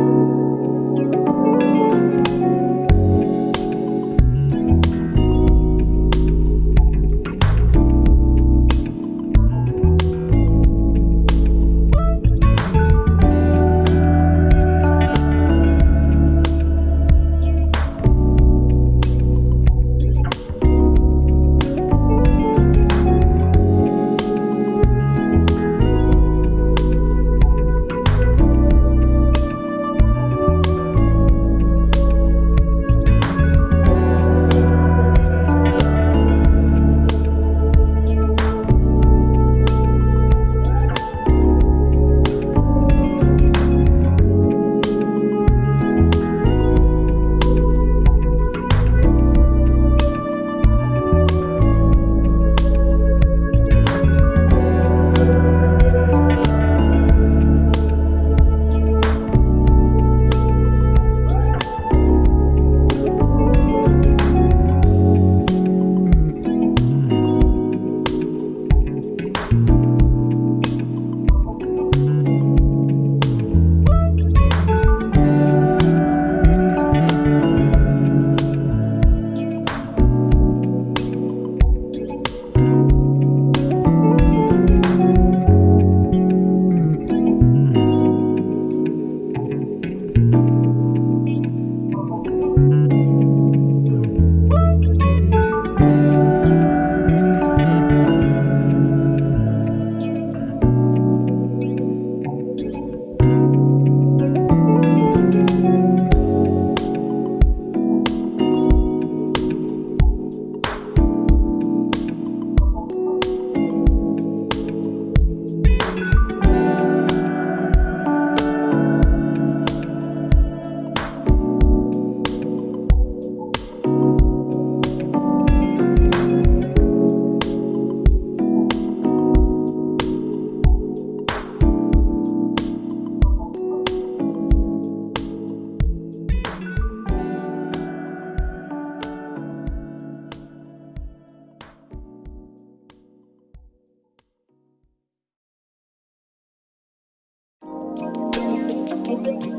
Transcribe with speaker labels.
Speaker 1: you. Música